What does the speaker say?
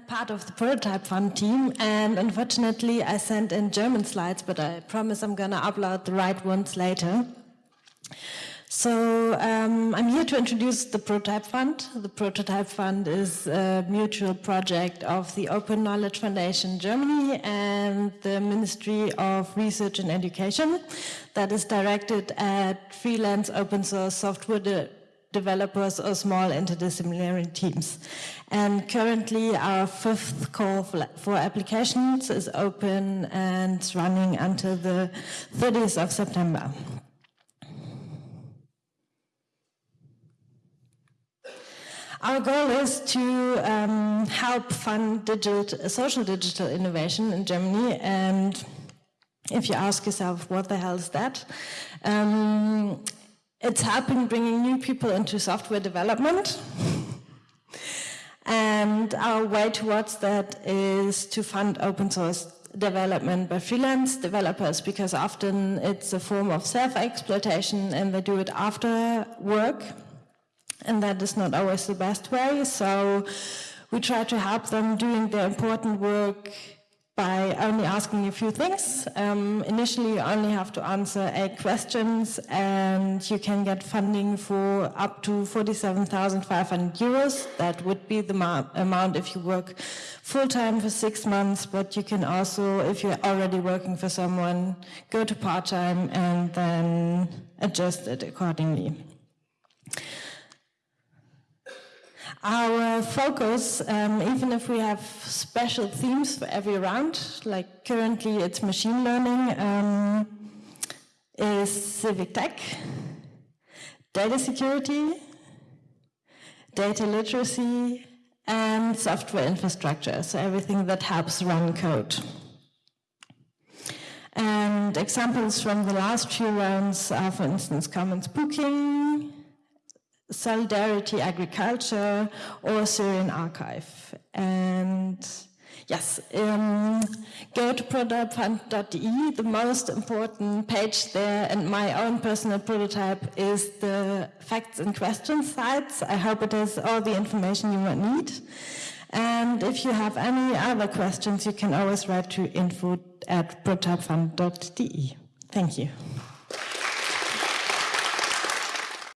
part of the prototype fund team and unfortunately I sent in German slides but I promise I'm gonna upload the right ones later. So um, I'm here to introduce the Prototype Fund. The Prototype Fund is a mutual project of the Open Knowledge Foundation Germany and the Ministry of Research and Education that is directed at freelance open source software developers or small interdisciplinary teams. And currently our fifth call for applications is open and running until the 30th of September. Our goal is to um, help fund digital, social digital innovation in Germany. And if you ask yourself, what the hell is that? Um, it's helping bringing new people into software development. and our way towards that is to fund open source development by freelance developers because often it's a form of self-exploitation and they do it after work and that is not always the best way. So we try to help them doing their important work by only asking a few things. Um, initially, you only have to answer eight questions and you can get funding for up to 47,500 euros. That would be the amount if you work full-time for six months, but you can also, if you're already working for someone, go to part-time and then adjust it accordingly. Our focus, um, even if we have special themes for every round, like currently it's machine learning, um, is civic tech, data security, data literacy, and software infrastructure, so everything that helps run code. And examples from the last few rounds are, for instance, commons booking, Solidarity Agriculture or Syrian Archive. And yes, um, go to prototypefund.de. The most important page there and my own personal prototype is the facts and questions sites. I hope it has all the information you might need. And if you have any other questions, you can always write to info at. Thank you.